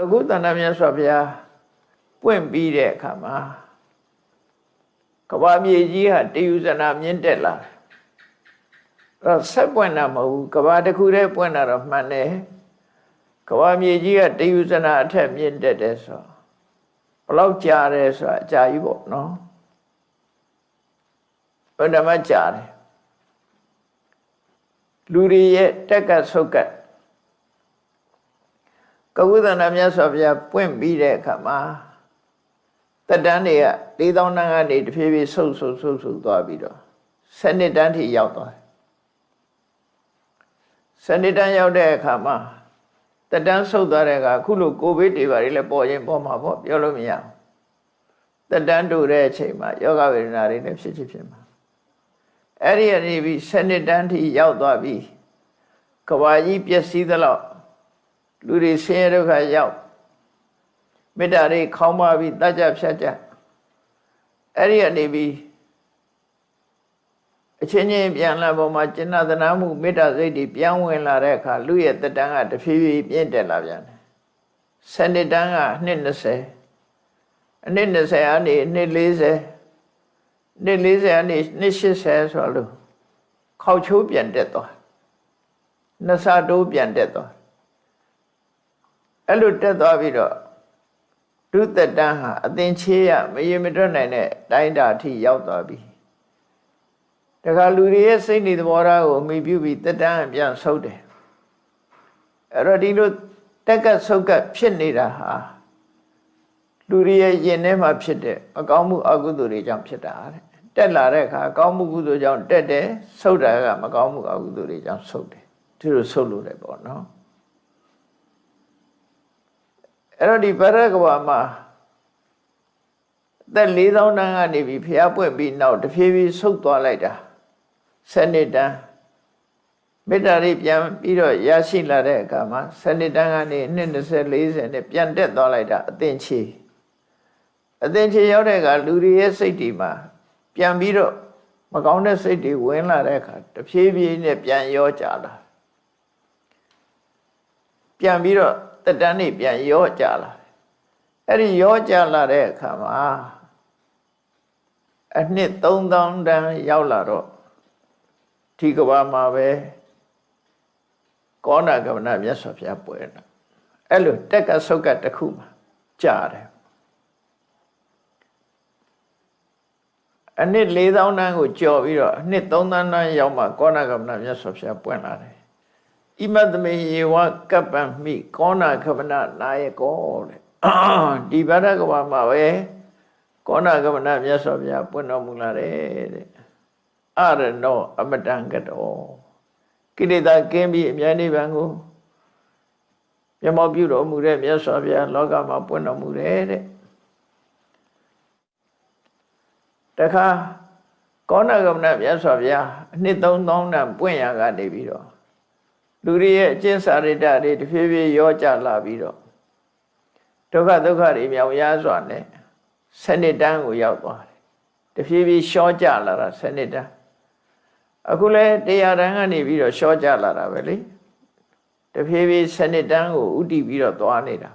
အခုတဏ္ဍမြတ်စွာဘုရားပွင့်ပြီးတဲ့အခါမှာကဘာမြေကြီးဟာတယူဇနာမြင့်တက်လာတယ်အဲ့တော့ဆက်ပွင့်တာမဟုတ်ဘူးကဘာတစ်ခုတည်းပွင့်တာတော့မှန်တယ်ကဘာမြေကြီးကတယူဇနာအထက်မြင့်တက်တယ်ဆိုတော့ဘလောက်ကြာတယ်ဆိုတာအကြာကြီးပေါ့နော်ဘယ်ဓမ္မကြာတယ်လူတွေရဲ့တက်ကဆုတ်ကတ် ကဝုဒနာမြတ်စွာဘုရားပွင့်ပြီးတဲ့အခါမှာတတန်းတွေက၄000တန်းကနေတဖြည်းဖြည်းဆုပ်ဆုပ်ဆုပ်ဆုပ်သွားပြီးတော့စနစ်တန်းထိရောက်သွားတယ်စနစ်တန်းရောက်တဲ့အခါမှာတတန်းဆုပ်သွားတဲ့အခါအခုလိုကိုဗစ်တွေပါလေပေါ်ရင်ပေါ်မှာပေါ့ပြောလို့မရဘူးတတန်းတူတဲ့အချိန်မှာယောဂဝေဒနာတွေလည်းဖြစ်ဖြစ်ဖြစ်မှာအဲ့ဒီအနေပြီးစနစ်တန်းထိရောက်သွားပြီးကဘာကြီးပျက်စီးသလောက် လူတွေဆင်းရဲဒုက္ခရောက်မေတ္တာတွေခေါင်းပါပြီးတတ်ကြဖြတ်ကြအဲ့ဒီအနေပြီးအချင်းချင်းပြန်လာပေါ်မှာကျင့်သနာမှုမေတ္တာစိတ်တွေပြန်ဝင်လာတဲ့အခါလူရဲ့တက်တန်းကတဖြည်းဖြည်းပြင့်တက်လာပြန်တယ်။စနစ်တန်းကနှစ်20အနှစ်20အနေနှစ်40နှစ်40အနေနှစ်80ဆိုလို့ခေါက်ချိုးပြန်တက်သွား။နှစ်ဆတိုးပြန်တက်သွား။ အဲ့လိုတက်သွားပြီးတော့ဒုသက်တန်းဟာအသင်ချေးရမရေမတွက်နိုင်တဲ့တိုင်းတာအထိရောက်သွားပြီတခါလူတွေရဲ့စိတ်နေသဘောထားကိုအမိပြုပြီးသက်တန်းပြန်ဆုပ်တယ်အဲ့တော့ဒီလိုတက်ကဆုပ်ကဖြစ်နေတာဟာလူတွေရဲ့ယင်ထဲမှာဖြစ်တဲ့အကောင်းမှုအကုသိုလ်တွေကြောင့်ဖြစ်တာတဲ့တက်လာတဲ့အခါအကောင်းမှုကုသိုလ်ကြောင့်တက်တယ်ဆုပ်တာကမကောင်းမှုအကုသိုလ်တွေကြောင့်ဆုပ်တယ်ဒီလိုဆုပ်လို့လည်းပေါ့နော် အဲ့တော့ဒီဗရကဘာမှာသက်4000တန်းကနေပြီးဖျားပွင့်ပြီးနောက်တဖြည်းဖြည်းဆုတ်သွားလိုက်တာစနစ်တန်းမေတ္တာတွေပြန်ပြီးတော့ရရှိလာတဲ့အခါမှာစနစ်တန်းကနေ2 20 40နဲ့ပြန်တက်သွားလိုက်တာအသင်ချေအသင်ချေရောက်တဲ့အခါလူတွေရဲ့စိတ်တွေမှာပြန်ပြီးတော့မကောင်းတဲ့စိတ်တွေဝင်လာတဲ့အခါတဖြည်းဖြည်းနဲ့ပြန်ရောကြလာပြန်ပြီးတော့ တက်တန်းနေပြန်ရောကြလာတယ်အဲ့ဒီရောကြလာတဲ့အခါမှာအနှစ်3000တန်းရောက်လာတော့ဒီကဘာမှာပဲကောနာကမနာမြတ်စွာဘုရားပွဲတာအဲ့လိုတက်ကဆုတ်ကတစ်ခုမှာကြားတယ်အနှစ်4000တန်းကိုကြော်ပြီးတော့အနှစ်3000တန်းရောက်မှကောနာကမနာမြတ်စွာဘုရားပွင့်လာတယ် ဣမတမေယေဝကပ္ပံမိကောနာခမနာနာယကောတဲ့ဒီဗရကဘာမှာပဲကောနာကမနာမြတ်စွာဘုရားပွင့်တော်မူလာတယ်တဲ့အရနောအမတံကတောကိလေသာကင်းပြီးအမြဲနိဗ္ဗာန်ကိုမျက်မှောက်ပြုတော်မူတဲ့မြတ်စွာဘုရားလောကမှာပွင့်တော်မူတယ်တဲ့တခါကောနာကမနာမြတ်စွာဘုရားအနှစ်3000တန်ပွင့်ရကနေပြီးတော့ လူတွေရဲ့အကျင့်စာရိတ္တတွေတဖြည်းဖြည်းရောကြလာပြီးတော့ဒုက္ခဒုက္ခတွေမြောင်ရစွာနဲ့စနစ်တန်းကိုရောက်သွားတယ်တဖြည်းဖြည်းရှောကြလာတာစနစ်တန်းအခုလဲတရားတန်းကနေပြီးတော့ရှောကြလာတာပဲလေတဖြည်းဖြည်းစနစ်တန်းကိုဥတည်ပြီးတော့သွားနေတာ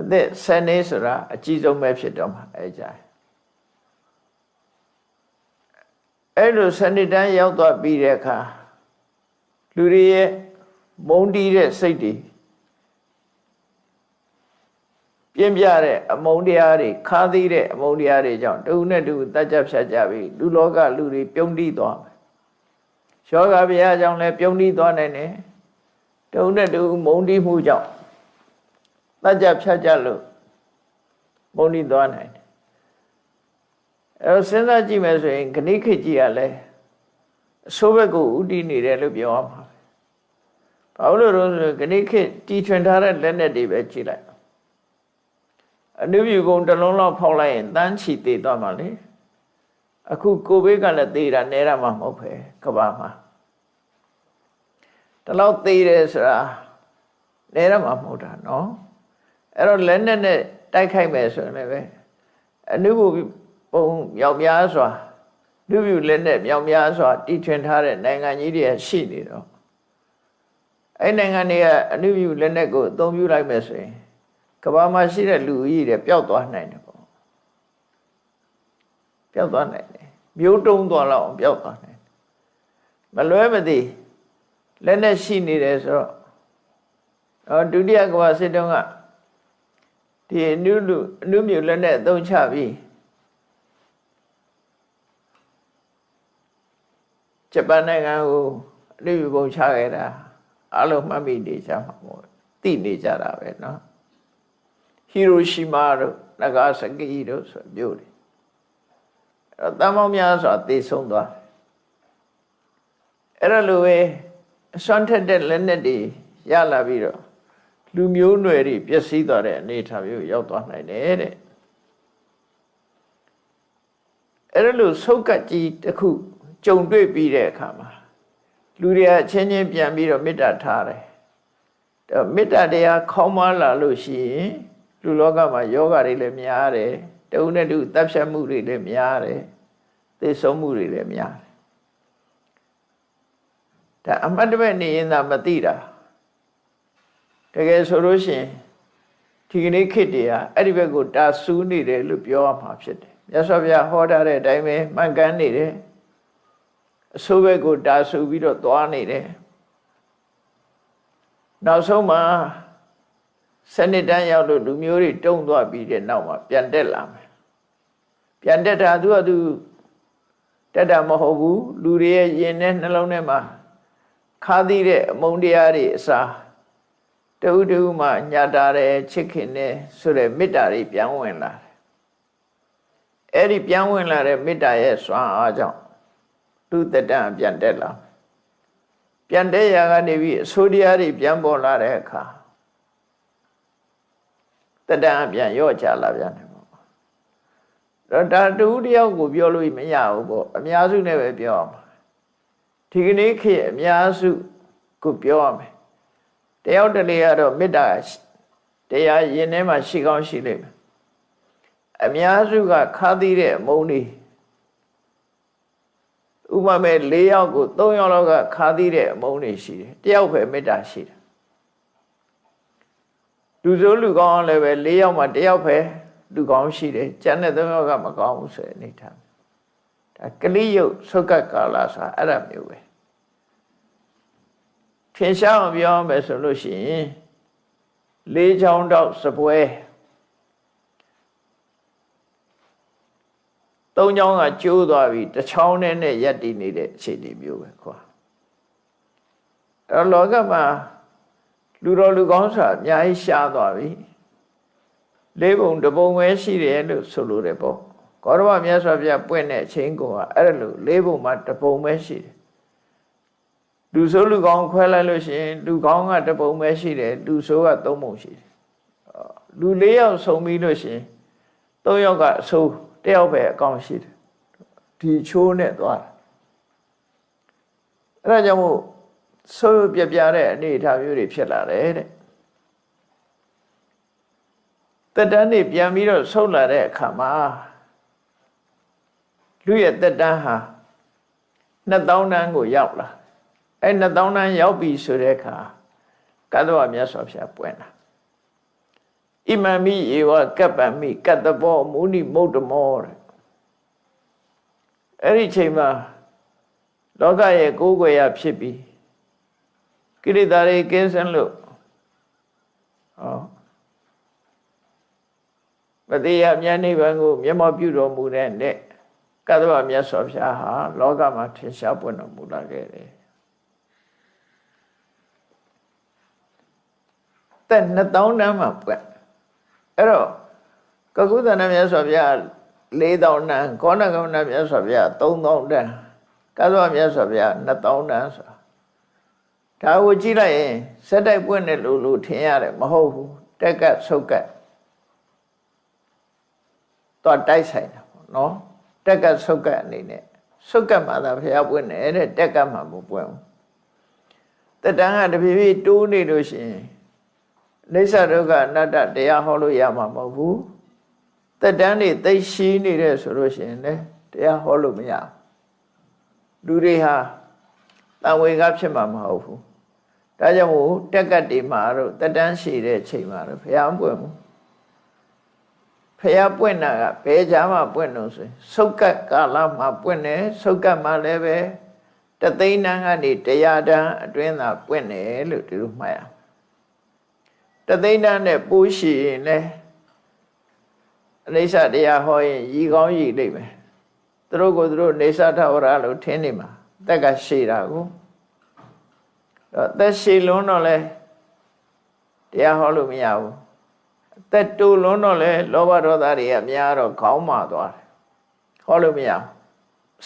အသက်ဆယ်နှစ်ဆိုတာအကြီးဆုံးပဲဖြစ်တော့မှာအဲကြအဲ့လိုစနစ်တန်းရောက်သွားပြီးတဲ့အခါ လူတွေရဲ့မုန်းတီးတဲ့စိတ်တွေပြင်းပြတဲ့အမုန်းတရားတွေခါးသီးတဲ့အမုန်းတရားတွေကြောင့်တူနဲ့တူတတ်ကြဖြတ်ကြပြီးလူလောကလူတွေပြုံးတီးသွားမယ်။ယောဂဗျာကြောင့်လည်းပြုံးတီးသွားနိုင်တယ်။တူနဲ့တူမုန်းတီးမှုကြောင့်တတ်ကြဖြတ်ကြလို့မုန်းတီးသွားနိုင်တယ်။အဲစဉ်းစားကြည့်မယ်ဆိုရင်ခဏိခေကြီးကလည်းအဆိုးဘက်ကိုဥတည်နေတယ်လို့ပြောရမှာပဲ။ ဘာလို့လဲဆိုခဏိခေတီထွင်ထားတဲ့လက်နဲ့တွေပဲကြည့်လိုက်အနုပြုကုံတစ်လုံးလောက်ဖောက်လိုက်ရင်တန်းချီသေးသွားမှာလေအခုကိုဘေးကလည်းသေးတာနဲတာမှမဟုတ်ပဲကဘာမှာတလောက်သေးတယ်ဆိုတာနဲတာမှမဟုတ်တာနော်အဲ့တော့လက်နဲ့နဲ့တိုက်ခိုက်မယ်ဆိုရင်လည်းပဲအနုပြုပုံမြောက်များစွာလူပြုလက်နဲ့မြောက်များစွာတီထွင်ထားတဲ့နိုင်ငံကြီးတွေရှိနေတော့ အဲ့နိုင်ငံတွေကအနုမြူလက်နက်ကိုအသုံးပြုလိုက်မယ်ဆိုရင်ကမ္ဘာမှာရှိတဲ့လူကြီးတွေပျောက်သွားနိုင်တယ်ပေါ့ပျောက်သွားနိုင်တယ်မျိုးတုံးသွားလောက်အောင်ပျောက်သွားနိုင်တယ်မလွဲမသွေလက်နက်ရှိနေတယ်ဆိုတော့အော်ဒုတိယကမ္ဘာစစ်တုန်းကဒီအနုလူအနုမြူလက်နက်အသုံးချပြီးဂျပန်နိုင်ငံကိုအနုမြူပုံချခဲ့တာ အလုံးမှတ်မိနေကြမှာပေါ့သိနေကြတာပဲเนาะဟီရိုရှီမာတို့နဂါဆကီတို့ဆိုမြို့တွေအဲ့တော့တန်ပေါင်းများစွာသေဆုံးသွားအဲ့ဒါလိုပဲအစွမ်းထက်တဲ့လက်နက်တွေရလာပြီးတော့လူမျိုးနွယ်တွေပျက်စီးသွားတဲ့အနေအထားမျိုးရောက်သွားနိုင်တယ်တဲ့အဲ့ဒါလိုဆုတ်ကတ်ကြီးတစ်ခုကြုံတွေ့ပြီးတဲ့အခါမှာ လူတွေအချင်းချင်းပြန်ပြီးတော့မေတ္တာထားတယ်ဒါမေတ္တာတရားခေါင်းမလာလို့ရှိရင်လူလောကမှာယောဂတွေလည်းများတယ်တဦးနဲ့တူတပ်ဖြတ်မှုတွေလည်းများတယ်သိဆုံးမှုတွေလည်းများတယ်ဒါအမတ်တမဲ့နေရင်သာမသိတာတကယ်ဆိုလို့ရှိရင်ဒီကနေ့ခေတ်တည်းဟာအဲ့ဒီဘက်ကိုတာဆူးနေတယ်လို့ပြောရမှာဖြစ်တယ်မြတ်စွာဘုရားဟောထားတဲ့အတိုင်းပဲမှန်ကန်နေတယ် အဆိုးဘက်ကိုတာဆူပြီးတော့သွားနေတယ်နောက်ဆုံးမှာစနစ်တန်းရောက်လို့လူမျိုးတွေတုံသွားပြီးတဲ့နောက်မှာပြန်တက်လာမယ်ပြန်တက်တာသူကသူတက်တာမဟုတ်ဘူးလူတွေရဲ့ယင်နဲ့နှလုံးထဲမှာခါသီးတဲ့အမုန်းတရားတွေအစားတဦးတဦးမှညာတာတယ်ချစ်ခင်တယ်ဆိုတဲ့မေတ္တာတွေပြန်ဝင်လာတယ်အဲ့ဒီပြန်ဝင်လာတဲ့မေတ္တာရဲ့စွမ်းအားကြောင့် လူတတန်ပြန်တက်လာပြန်တက်ရာကနေပြီးအဆိုးတရားတွေပြန်ပေါ်လာတဲ့အခါတတန်ပြန်ရော့ချလာပြန်တယ်ပေါ့တော့ဒါတူတယောက်ကိုပြောလို့မရဘူးပေါ့အများစုနဲ့ပဲပြောရမှာဒီကနေ့ခေတ်အများစုကိုပြောရမယ်တယောက်တလေကတော့မေတ္တာတရားရင်ထဲမှာရှိကောင်းရှိလိမ့်မယ်အများစုကခါသီးတဲ့အမုန်းတွေ ဥပမာ၄ယောက်ကို၃ယောက်လောက်ကခါသီးတဲ့အမုန်းတွေရှိတယ်တယောက်ပဲမေတ္တာရှိတယ်လူဆိုးလူကောင်းလည်းပဲ၄ယောက်မှတယောက်ပဲလူကောင်းရှိတယ်ကျန်တဲ့၃ယောက်ကမကောင်းဘူးဆိုတဲ့အနေထားဒါကလိယုတ်သုကကာလဆိုတာအဲ့ဒါမျိုးပဲထင်ရှားအောင်ပြောမယ်ဆိုလို့ရှိရင်လေးချောင်းတော့စပွဲ သုံးချောင်းကကျိုးသွားပြီတစ်ချောင်းနဲ့နဲ့ရက်တည်နေတဲ့အခြေအနေမျိုးပဲခွာအဲ့လောကမှာလူတော်လူကောင်းဆိုတာအများကြီးရှားသွားပြီလေးပုံတပုံပဲရှိတယ်လို့ဆိုလိုတယ်ပေါ့ကောရမမြတ်စွာဘုရားပွင့်တဲ့အချိန်ကအဲ့လိုလေးပုံမှာတပုံပဲရှိတယ်လူဆိုးလူကောင်းခွဲလိုက်လို့ရှိရင်လူကောင်းကတပုံပဲရှိတယ်လူဆိုးကသုံးပုံရှိတယ်လူ၄ယောက်ဆုံပြီးလို့ရှိရင်၃ယောက်ကအဆိုး တယောက်ပဲအကောင်းရှိတယ်ဒီချိုးနဲ့သွားတာအဲ့ဒါကြောင့်မို့ဆိုးပြပြတဲ့အနေအထားမျိုးတွေဖြစ်လာတယ်တဲ့တက်တန်းနေပြန်ပြီးတော့ဆုတ်လာတဲ့အခါမှာလူရဲ့တက်တန်းဟာ2000တန်းကိုရောက်လာအဲ2000တန်းရောက်ပြီဆိုတဲ့အခါကတ္တဝမြတ်စွာဘုရားပွင့်လာ ဣမမိဧဝကပ္ပမိကတ္တဘောမုဏိမုဒ္ဓမောတဲ့အဲ့ဒီချိန်မှာလောကရဲ့ကိုးကွယ်ရဖြစ်ပြီးကိရိတာတွေကင်းစင်လို့ဟောမတရားမြတ်နိဗ္ဗာန်ကိုမျက်မှောက်ပြုတော်မူတဲ့နဲ့ကတ္တဝမြတ်စွာဘုရားဟာလောကမှာထင်ရှားပွင့်တော်မူလာခဲ့တယ်သက်2000တန်းမှာပွင့် အဲ့တော့ကကုသနာမြတ်စွာဘုရား4000တန်းကောဏကမဏမြတ်စွာဘုရား3000တန်းကသဝမြတ်စွာဘုရား2000တန်းဆိုတာဒါကိုကြည့်လိုက်ရင်စက်တိုက်ပွင့်တယ်လို့လို့ထင်ရတယ်မဟုတ်ဘူးတက်ကဆုတ်ကတ်တော့တိုက်ဆိုင်တာပေါ့နော်တက်ကဆုတ်ကတ်အနေနဲ့ဆုတ်ကတ်မှာသာဘုရားပွင့်တယ်တဲ့တက်ကမှာမပွင့်ဘူးတတန်းကတဖြည်းဖြည်းတိုးနေလို့ရှိရင် လိစ္ဆဒုက္ခအနတ္တတရားဟောလို့ရမှာမဟုတ်ဘူးတက်တန်းနေသိရှိနေတဲ့ဆိုလို့ရှိရင်လည်းတရားဟောလို့မရလူတွေဟာတန်ဝေကဖြစ်မှာမဟုတ်ဘူးဒါကြောင့်မို့တက်ကတ်တွေမှာတော့တက်တန်းရှိတဲ့ချိန်မှာတော့ဘုရားမပွင့်ဘူးဖះပွင့်တာကဘယ်ကြားမှာပွင့်လို့ဆိုရင်စုတ်ကတ်ကာလမှာပွင့်တယ်စုတ်ကတ်မှာလည်းပဲတသိန်းတန်းကနေတရားတန်းအတွင်းသာပွင့်တယ်လို့ဒီလိုမှတ်ရ တသိန်းတန်းနဲ့ပိုးရှိရင်လည်းအနိစ္စတရားဟောရင်ရီကောင်းရီလိမ့်မယ်သူတို့ကိုသူတို့နေသထဝရလို့ထင်းနေမှာတက်ကရှိတာကိုတော့သက်ရှိလုံးတော့လဲတရားဟောလို့မရဘူးအသက်တူလွန်းတော့လဲလောဘဒေါသတွေကများတော့ခေါင်းမာသွားတယ်ဟောလို့မရဘူး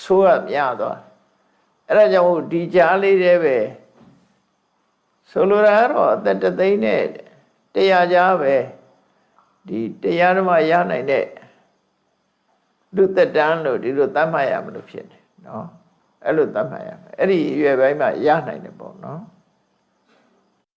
ဆိုးရများသွားတယ်အဲ့ဒါကြောင့်ဒီကြားလေးတည်းပဲဆိုလိုတာကတော့အသက်တသိန်းနဲ့ တရားကြားပဲဒီတရားဓမ္မရနိုင်တဲ့လူသက်တန်းလို့ဒီလိုသတ်မှတ်ရမလို့ဖြစ်တယ်နော်အဲ့လိုသတ်မှတ်ရမယ်အဲ့ဒီရွယ်ပိုင်းမှာရနိုင်တယ်ပေါ့နော်